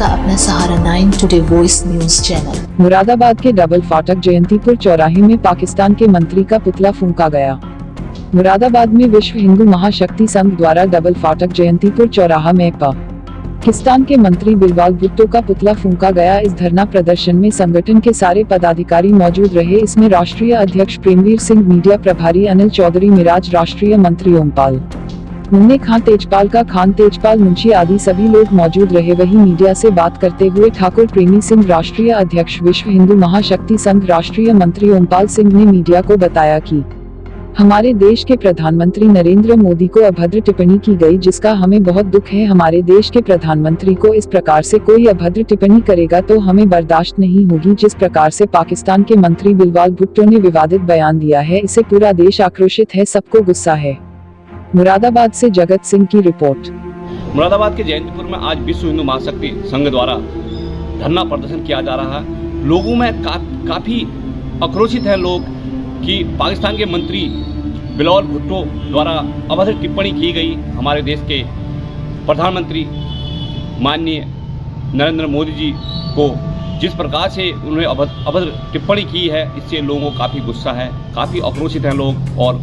आपका अपना Sahara nine today voice news channel. Moradabad के डबल फाटक जयंतीपुर चौराहे में पाकिस्तान के मंत्री का पुतला फूका गया। मुरादाबाद में विश्व हिंदू महाशक्ति संघ द्वारा डबल फाटक जयंतीपुर चौराहा में पाकिस्तान के मंत्री बिलवाल भुट्टो का पुतला फूंका गया। इस धरना प्रदर्शन में संगठन के सारे पदाधिकारी मौजूद रहे। इसमें राष्ट्रीय अध्यक्ष प्रेमवीर सिंह, मीडिया प्रभारी अनिल चौधरी, मिराज राष्ट्रीय मंत्री ओमपाल। मुन्ने खान तेजपाल का खान, तेजपाल मुंशी आदि सभी लोग मौजूद रहे। वही मीडिया से बात करते हुए ठाकुर प्रेमी सिंह, राष्ट्रीय अध्यक्ष, विश्व हिंदू महाशक्ति संघ, राष्ट्रीय मंत्री ओमपाल सिंह ने मीडिया को बताया कि हमारे देश के प्रधानमंत्री नरेंद्र मोदी को अभद्र टिप्पणी की गई, जिसका हमें बहुत दुख है। हमारे देश के प्रधानमंत्री को इस प्रकार से कोई अभद्र टिप्पणी करेगा तो हमें बर्दाश्त नहीं होगी। जिस प्रकार से पाकिस्तान के मंत्री बिलवाल भुट्टो ने विवादित बयान दिया है, इसे पूरा देश आक्रोशित है, सबको गुस्सा है। मुरादाबाद से जगत सिंह की रिपोर्ट। मुरादाबाद के जयंतपुर में आज विश्व हिंदू महाशक्ति संघ द्वारा धरना प्रदर्शन किया जा रहा है। लोगों में का, काफ़ी आक्रोशित है लोग कि पाकिस्तान के मंत्री बिलौल भुट्टो द्वारा अभद्र टिप्पणी की गई। हमारे देश के प्रधानमंत्री माननीय नरेंद्र मोदी जी को जिस प्रकार से उन्होंने अभद्र टिप्पणी की है इससे लोगों को काफ़ी गुस्सा है काफ़ी आक्रोशित हैं लोग और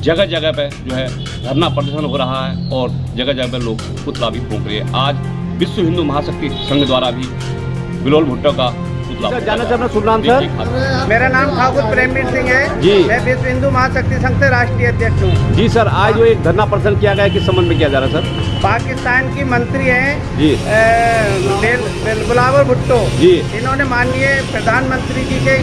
जगह जगह पे जो है धरना प्रदर्शन हो रहा है और जगह जगह पे लोग पुतला भी फूक रहे हैं। आज विश्व हिंदू महाशक्ति संघ द्वारा भी बिलोल भुट्टो का पुतला जाना चाहना सर। मेरा नाम ठाकुर प्रेमवीर सिंह है। जी। मैं विश्व हिंदू महाशक्ति संघ से राष्ट्रीय अध्यक्ष हूँ। जी सर आज जो एक धरना प्रदर्शन किया गया किस संबंध में किया जा रहा है सर? पाकिस्तान की मंत्री हैं जी। बिल- बिल- बिलावल भुट्टो। जी। इन्होंने माननीय प्रधानमंत्री जी के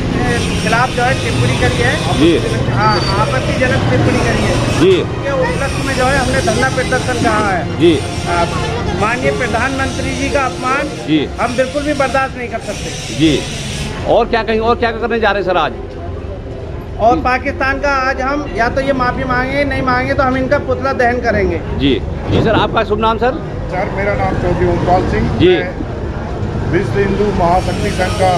खिलाफ जो है टिप्पणी करी है। जी। हाँ आपत्तिजनक टिप्पणी करी है। जी। के उपलक्ष्य में जो है हमने धरना प्रदर्शन कहा है। जी। माननीय प्रधानमंत्री जी का अपमान जी। हम बिल्कुल भी बर्दाश्त नहीं कर सकते। जी। और क्या कहीं और क्या करने जा रहे हैं सर आज? और पाकिस्तान का आज हम या तो ये माफ़ी मांगे नहीं मांगे तो हम इनका पुतला दहन करेंगे। जी। जी सर आपका शुभ नाम सर? सर मेरा नाम चौधरी ओमपाल सिंह। जी। विश्व हिंदू महाशक्ति संघ का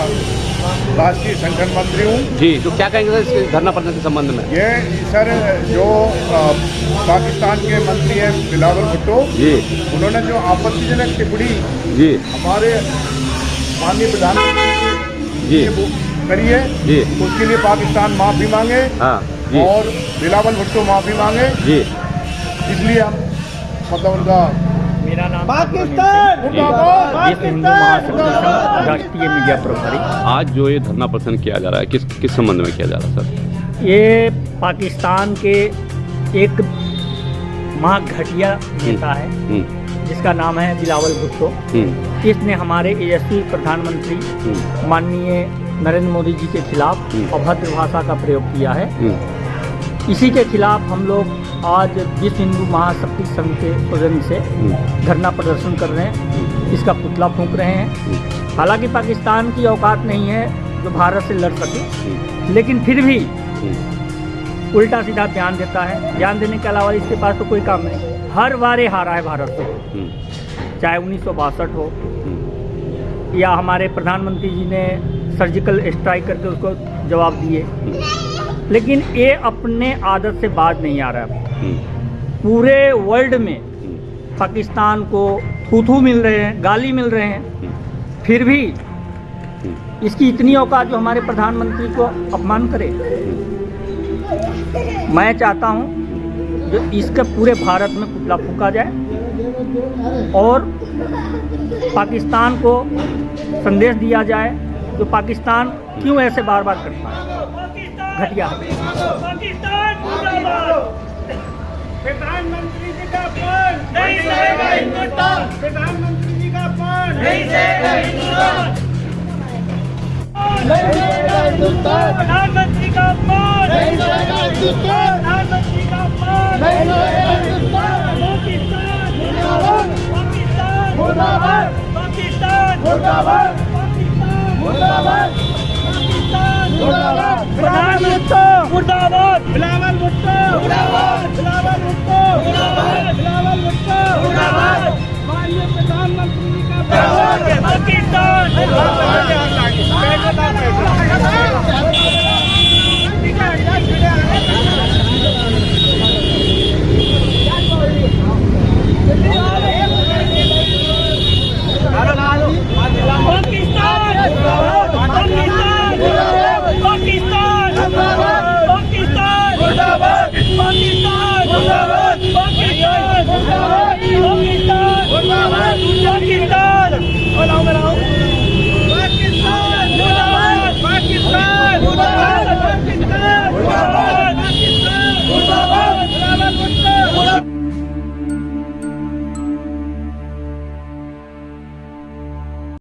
राष्ट्रीय संगठन मंत्री हूँ। जी तो क्या कहेंगे सर इस धरना प्रदर्शन के संबंध में? ये सर जो पाकिस्तान के मंत्री हैं बिलावल भुट्टो जी। उन्होंने जो आपत्तिजनक टिप्पणी जी। हमारे माननीय प्रधानमंत्री जी करी है जी। उसके लिए पाकिस्तान माफ़ी मांगे। हाँ जी। और बिलावल भुट्टो माफ़ी मांगे। जी। इसलिए हम मतलब उनका पाकिस्तान! हिंदू महासभा संघ राष्ट्रीय मीडिया प्रभारी। आज जो ये धरना प्रदर्शन किया जा रहा है किस किस संबंध में किया जा रहा है सर? ये पाकिस्तान के एक महाघटिया नेता है हम्म। जिसका नाम है बिलावल भुट्टो। हम्म। इसने हमारे यशस्वी प्रधानमंत्री हम्म। माननीय नरेंद्र मोदी जी के खिलाफ हम्म। अभद्र भाषा का प्रयोग किया है। हम्म। इसी के खिलाफ हम लोग आज विश्व हिंदू महाशक्ति संघ के सौजन्य से हम्म। धरना प्रदर्शन कर रहे हैं इसका पुतला फूंक रहे हैं। हालाँकि पाकिस्तान की औकात नहीं है जो भारत से लड़ सके लेकिन फिर भी हम्म। उल्टा सीधा ध्यान देता है। ध्यान देने के अलावा इसके पास तो कोई काम नहीं। हर बार हारा है भारत से हम्म। चाहे उन्नीस सौ बासठ हो हम्म। या हमारे प्रधानमंत्री जी ने सर्जिकल स्ट्राइक करके उसको जवाब दिए। लेकिन ये अपने आदत से बाज नहीं आ रहा। है हम्म। पूरे वर्ल्ड में हम्म पाकिस्तान को थूथू मिल रहे हैं गाली मिल रहे हैं। फिर भी इसकी इतनी औकात जो हमारे प्रधानमंत्री को अपमान करे। मैं चाहता हूँ जो इसके पूरे भारत में पुतला फूका जाए और पाकिस्तान को संदेश दिया जाए जो पाकिस्तान क्यों ऐसे बार बार करता है? घटिया। है प्रधानमंत्री जी का नहीं सहेगा हिंदुस्तान। प्रधानमंत्री जी का अपमान। नहीं सहेगा हिंदुस्तान। प्रधानमंत्री का अपमान। नहीं सहेगा हिंदुस्तान। प्रधानमंत्री का अपमान। नहीं सहेगा हिंदुस्तान। पाकिस्तान। मुर्दाबाद। पाकिस्तान। मुर्दाबाद। पाकिस्तान। मुर्दाबाद। पाकिस्तान मुर्दाबाद प्रधानमंत्री मुर्दाबाद बिलावल भुट्टो